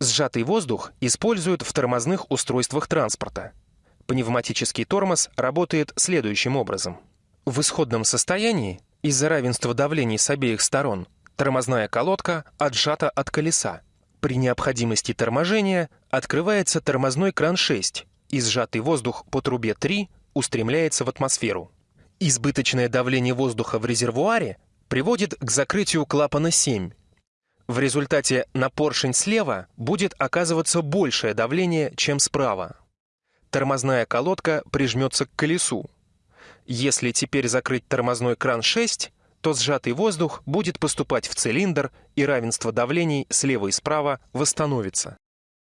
Сжатый воздух используют в тормозных устройствах транспорта. Пневматический тормоз работает следующим образом. В исходном состоянии, из-за равенства давлений с обеих сторон, тормозная колодка отжата от колеса. При необходимости торможения открывается тормозной кран 6, и сжатый воздух по трубе 3 устремляется в атмосферу. Избыточное давление воздуха в резервуаре приводит к закрытию клапана 7. В результате на поршень слева будет оказываться большее давление, чем справа. Тормозная колодка прижмется к колесу. Если теперь закрыть тормозной кран 6, то сжатый воздух будет поступать в цилиндр, и равенство давлений слева и справа восстановится.